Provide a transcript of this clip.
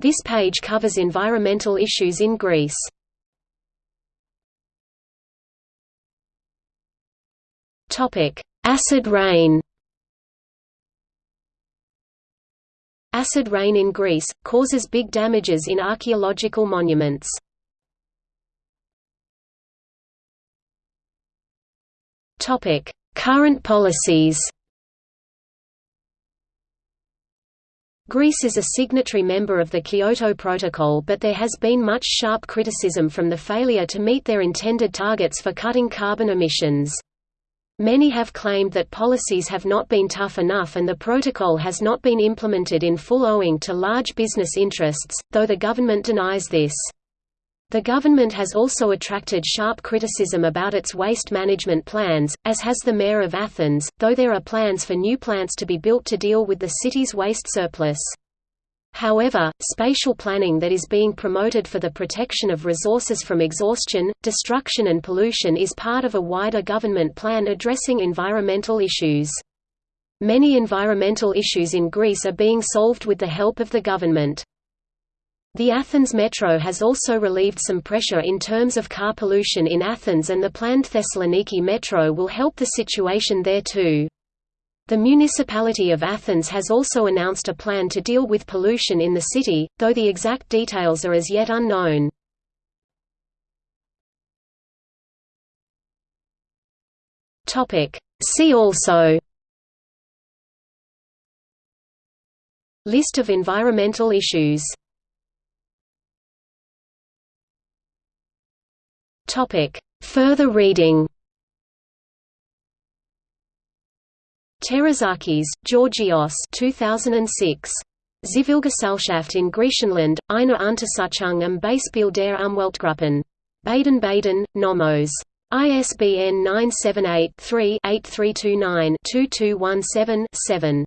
This page covers environmental issues in Greece. Acid rain Acid rain in Greece, causes big damages in archaeological monuments. Current policies Greece is a signatory member of the Kyoto Protocol but there has been much sharp criticism from the failure to meet their intended targets for cutting carbon emissions. Many have claimed that policies have not been tough enough and the protocol has not been implemented in full owing to large business interests, though the government denies this. The government has also attracted sharp criticism about its waste management plans, as has the mayor of Athens, though there are plans for new plants to be built to deal with the city's waste surplus. However, spatial planning that is being promoted for the protection of resources from exhaustion, destruction and pollution is part of a wider government plan addressing environmental issues. Many environmental issues in Greece are being solved with the help of the government. The Athens Metro has also relieved some pressure in terms of car pollution in Athens and the planned Thessaloniki Metro will help the situation there too. The municipality of Athens has also announced a plan to deal with pollution in the city, though the exact details are as yet unknown. See also List of environmental issues Topic. Further reading Terizakis, Georgios 2006. Zivilgesellschaft in Griechenland, eine Untersuchung am Beispiel der Umweltgruppen. Baden-Baden, Nomos. ISBN 978 3 8329 2217 7